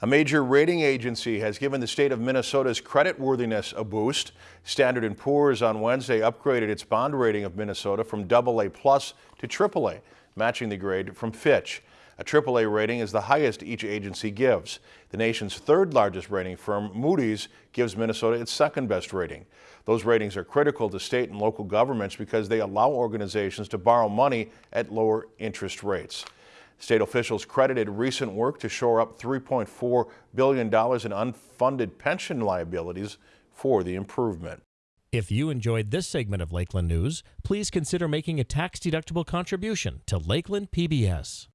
A major rating agency has given the state of Minnesota's creditworthiness a boost. Standard & Poor's on Wednesday upgraded its bond rating of Minnesota from AA plus to AAA, matching the grade from Fitch. A AAA rating is the highest each agency gives. The nation's third largest rating firm, Moody's, gives Minnesota its second best rating. Those ratings are critical to state and local governments because they allow organizations to borrow money at lower interest rates. State officials credited recent work to shore up $3.4 billion in unfunded pension liabilities for the improvement. If you enjoyed this segment of Lakeland News, please consider making a tax-deductible contribution to Lakeland PBS.